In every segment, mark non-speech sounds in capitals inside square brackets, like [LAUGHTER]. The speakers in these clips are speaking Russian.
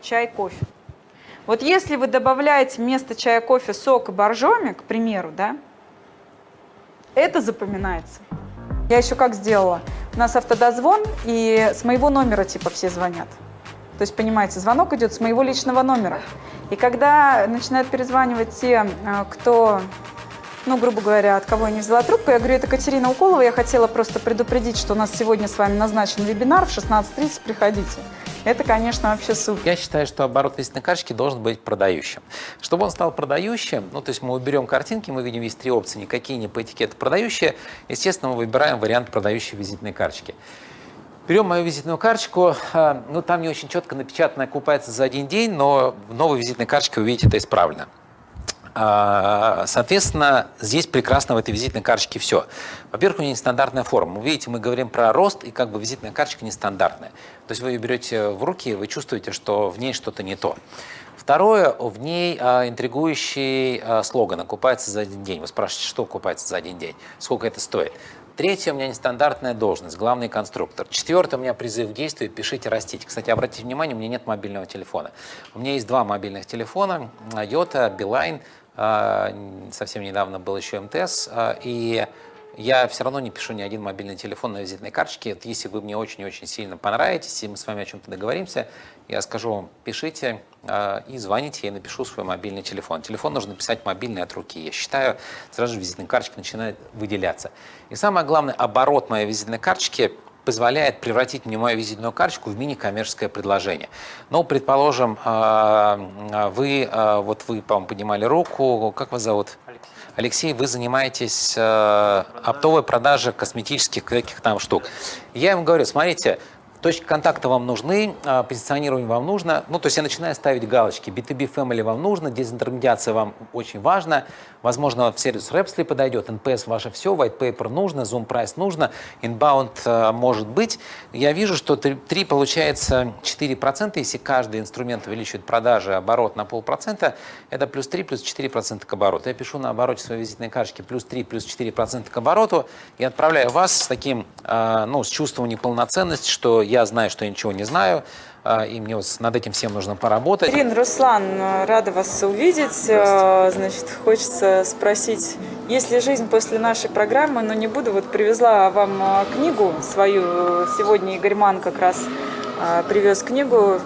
чай, кофе. Вот если вы добавляете вместо чая, кофе сок и боржоми, к примеру, да, это запоминается. Я еще как сделала? У нас автодозвон, и с моего номера типа все звонят. То есть, понимаете, звонок идет с моего личного номера. И когда начинают перезванивать те, э, кто ну, грубо говоря, от кого я не взяла трубку. Я говорю, это Катерина Уколова, я хотела просто предупредить, что у нас сегодня с вами назначен вебинар в 16.30, приходите. Это, конечно, вообще супер. Я считаю, что оборот визитной карточки должен быть продающим. Чтобы он стал продающим, ну, то есть мы уберем картинки, мы видим есть три опции, никакие не по этикету продающие. Естественно, мы выбираем вариант продающей визитной карточки. Берем мою визитную карточку, а, ну там не очень четко напечатано, окупается за один день, но в новой визитной карточке вы видите это исправлено. А, соответственно, здесь прекрасно в этой визитной карточке все. Во-первых, у нее нестандартная форма. Вы видите, мы говорим про рост, и как бы визитная карточка нестандартная. То есть вы ее берете в руки, вы чувствуете, что в ней что-то не то. Второе, в ней а, интригующий а, слоган «Окупается за один день». Вы спрашиваете, что окупается за один день, сколько это стоит. Третье, у меня нестандартная должность, главный конструктор. Четвертое, у меня призыв к действию, пишите, растите. Кстати, обратите внимание, у меня нет мобильного телефона. У меня есть два мобильных телефона, Йота, Билайн, а, совсем недавно был еще МТС, а, и я все равно не пишу ни один мобильный телефон на визитной карточке. Если вы мне очень-очень сильно понравитесь, и мы с вами о чем-то договоримся, я скажу вам, пишите э, и звоните, я напишу свой мобильный телефон. Телефон нужно писать мобильный от руки. Я считаю, сразу же визитная карточка начинает выделяться. И самое главное, оборот моей визитной карточки позволяет превратить мне мою визитную карточку в мини-коммерческое предложение. Ну, предположим, вы, вот вы, по-моему, поднимали руку, как вас зовут? Алексей. Вы занимаетесь э, оптовой продажей косметических каких там штук. Я ему говорю, смотрите, Точки контакта вам нужны, а, позиционирование вам нужно. Ну, то есть я начинаю ставить галочки. B2B Family вам нужно, дезинтермедиация вам очень важна. Возможно, в сервис Rhapsody подойдет, NPS ваше все, White Paper нужно, Zoom Price нужно, Inbound а, может быть. Я вижу, что 3 получается 4%, если каждый инструмент увеличивает продажи, оборот на полпроцента, это плюс 3, плюс 4% к обороту. Я пишу на обороте своей визитной карточки плюс 3, плюс 4% к обороту и отправляю вас с таким, а, ну, с чувством неполноценности, что я знаю, что я ничего не знаю, а, и мне вот над этим всем нужно поработать. Ирина, Руслан, рада вас увидеть. А, значит, хочется спросить, есть ли жизнь после нашей программы, но не буду. Вот привезла вам а, книгу свою. Сегодня Игорь Ман как раз привез книгу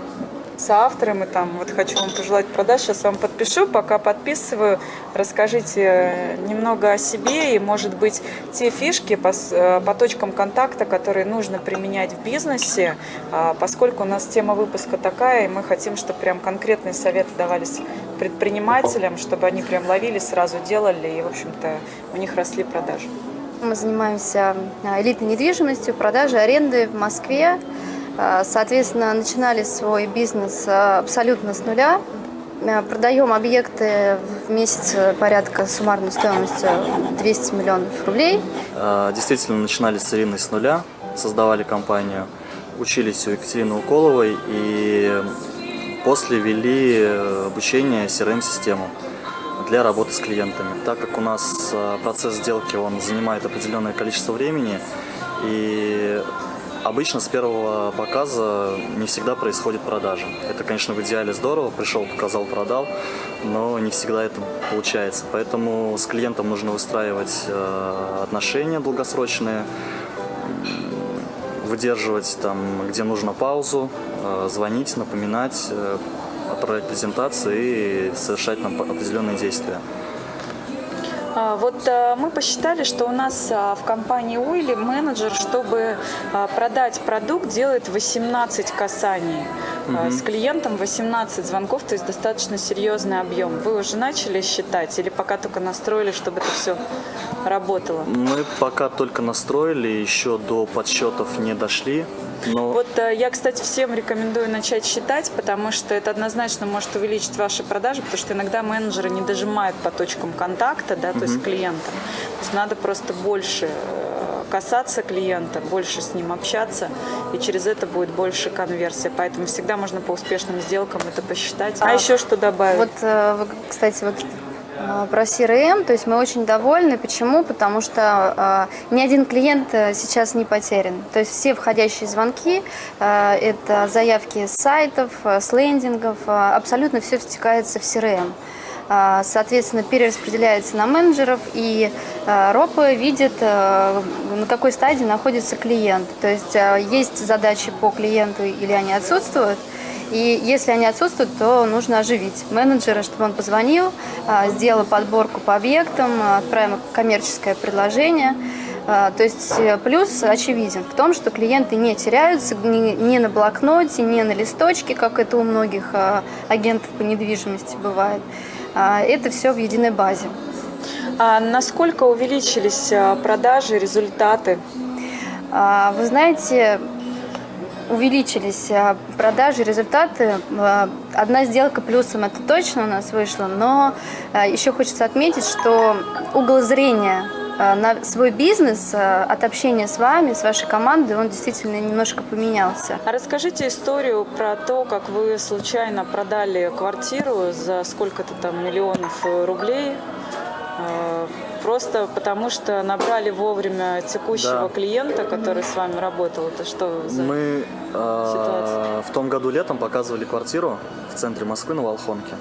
соавтором, и там вот хочу вам пожелать продаж. Сейчас вам подпишу, пока подписываю, расскажите немного о себе и, может быть, те фишки по, э, по точкам контакта, которые нужно применять в бизнесе, а, поскольку у нас тема выпуска такая, и мы хотим, чтобы прям конкретные советы давались предпринимателям, чтобы они прям ловили, сразу делали, и, в общем-то, у них росли продажи. Мы занимаемся э, элитной недвижимостью, продажей, аренды в Москве, Э, соответственно, начинали свой бизнес э, абсолютно с нуля. Э, продаем объекты в месяц порядка суммарной стоимостью 200 миллионов рублей. Действительно, начинали с Ирины с нуля, создавали компанию, учились у Екатерины Уколовой и после вели обучение CRM-систему для работы с клиентами. Так как у нас процесс сделки он занимает определенное количество времени, и Обычно с первого показа не всегда происходит продажа. Это, конечно, в идеале здорово, пришел, показал, продал, но не всегда это получается. Поэтому с клиентом нужно выстраивать э, отношения долгосрочные, выдерживать там, где нужно паузу, э, звонить, напоминать, э, отправлять презентации и совершать там определенные действия. А, вот а, мы посчитали, что у нас а, в компании Уилли менеджер, чтобы продать продукт, делает 18 касаний. Угу. С клиентом 18 звонков, то есть достаточно серьезный объем. Вы уже начали считать или пока только настроили, чтобы это все работало? Мы пока только настроили, еще до подсчетов не дошли. Но... Вот э, я, кстати, всем рекомендую начать считать, потому что это однозначно может увеличить ваши продажи, потому что иногда менеджеры не дожимают по точкам контакта, да, то угу. есть клиента. То есть надо просто больше э, касаться клиента, больше с ним общаться, и через это будет больше конверсия. Поэтому всегда можно по успешным сделкам это посчитать. А, а еще что добавить? Вот, э, кстати, вот А, Про CRM, то есть мы очень довольны. Почему? Потому что э, ни один клиент э, сейчас не потерян. То есть все входящие звонки, э, это заявки с сайтов, э, с лендингов, э, абсолютно все втекается в CRM. А, Соответственно, перераспределяется на менеджеров, и э, РОПы видят, э, на какой стадии находится клиент. То есть есть задачи по клиенту или они отсутствуют, и если они отсутствуют, то нужно оживить менеджера, чтобы он позвонил, а, сделал подборку по объектам, а, отправим коммерческое предложение. А, То есть э, плюс очевиден в том, что клиенты не теряются ни на блокноте, ни на листочке, как это у многих а, агентов по недвижимости бывает. А, Это все в единой базе. А насколько увеличились а, продажи, результаты? А, Вы знаете, увеличились продажи, результаты. Одна сделка плюсом это точно у нас вышла, но еще хочется отметить, что угол зрения на свой бизнес а, от общения с вами, с вашей командой, он действительно немножко поменялся. А расскажите историю про то, как вы случайно продали квартиру за сколько-то там миллионов э, рублей, э, просто потому что набрали вовремя текущего Да. клиента, который с вами работал. Это что за... Мы э, ситуация? в том году летом показывали квартиру в центре Москвы на Волхонке.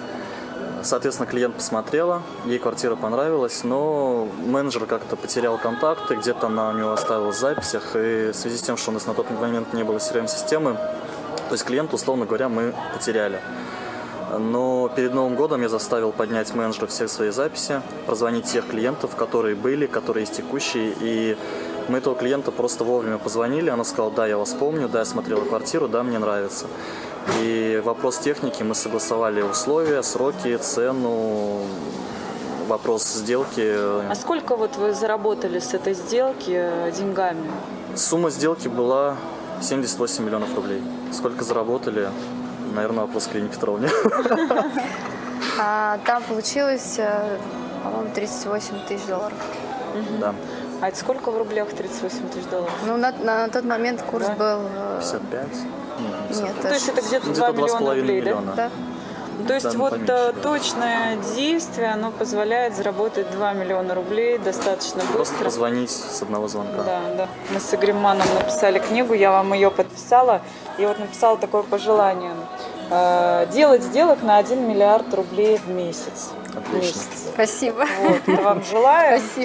Соответственно, клиент посмотрела, ей квартира понравилась, но менеджер как-то потерял контакты, где-то она у него оставилась в записях, и в связи с тем, что у нас на тот момент не было CRM-системы, то есть клиента, условно говоря, мы потеряли. Но перед Новым годом я заставил поднять менеджера всех свои записи, прозвонить тех клиентов, которые были, которые есть текущие, и мы этого клиента просто вовремя позвонили, она сказала, да, я вас помню, да, я смотрела квартиру, да, мне нравится. И вопрос техники, мы согласовали условия, сроки, цену, вопрос сделки. А сколько вот вы заработали с этой сделки э, деньгами? Сумма сделки была 78 миллионов рублей. Сколько заработали, наверное, вопрос к Ирине Петровне. [LAUGHS] А Там получилось, э, по-моему, 38 тысяч долларов. Да, А это сколько в рублях 38 тысяч долларов? Ну, на, на тот момент курс Да. был... э, 55? Ну, 50. Нет, Ну, то есть это где-то 2 Где-то миллиона 2,5 рублей, да? миллиона. да. Ну, То есть Да, ну, вот поменьше, э, да. точное действие, оно позволяет заработать 2 миллиона рублей достаточно Просто быстро. позвонить с одного звонка. Да, да. Мы с Игорем Маном написали книгу, я вам ее подписала. И вот написала такое пожелание. Э, Делать сделок на 1 миллиард рублей в месяц. В Отлично. месяц. Спасибо. Вот, это вам желаю. Спасибо.